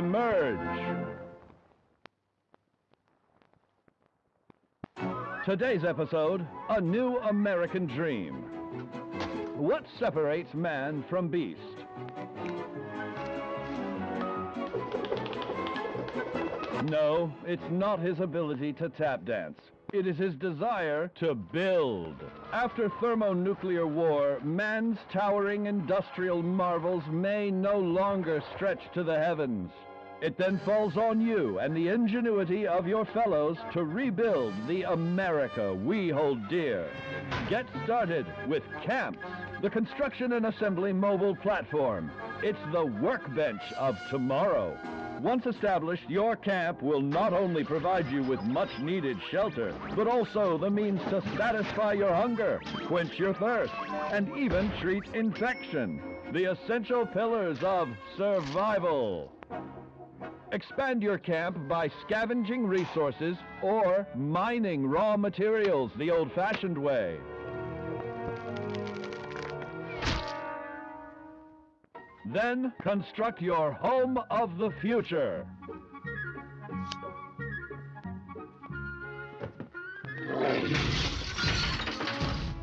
emerge. Today's episode, A New American Dream. What separates man from beast? No, it's not his ability to tap dance. It is his desire to build. After thermonuclear war, man's towering industrial marvels may no longer stretch to the heavens. It then falls on you and the ingenuity of your fellows to rebuild the America we hold dear. Get started with CAMPS, the construction and assembly mobile platform. It's the workbench of tomorrow. Once established, your camp will not only provide you with much needed shelter, but also the means to satisfy your hunger, quench your thirst, and even treat infection. The essential pillars of survival. Expand your camp by scavenging resources or mining raw materials the old-fashioned way. Then construct your home of the future.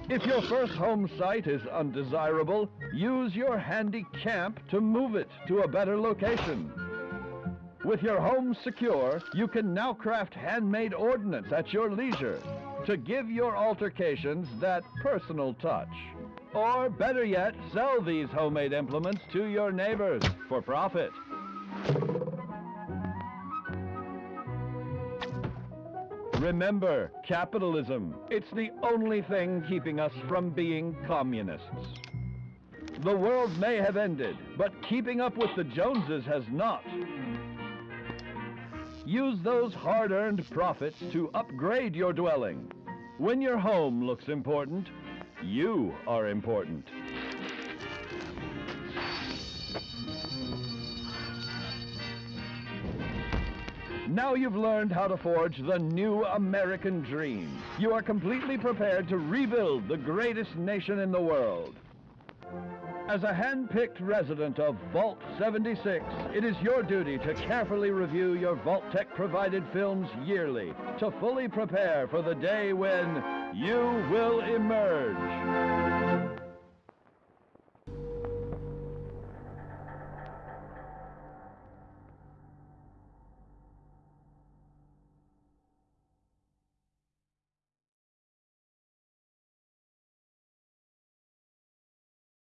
If your first home site is undesirable, use your handy camp to move it to a better location. With your home secure, you can now craft handmade ordnance at your leisure to give your altercations that personal touch. Or better yet, sell these homemade implements to your neighbors for profit. Remember, capitalism. It's the only thing keeping us from being communists. The world may have ended, but keeping up with the Joneses has not. Use those hard-earned profits to upgrade your dwelling. When your home looks important, you are important. Now you've learned how to forge the new American dream. You are completely prepared to rebuild the greatest nation in the world. As a hand-picked resident of Vault 76, it is your duty to carefully review your Vault-Tec-provided films yearly to fully prepare for the day when you will emerge.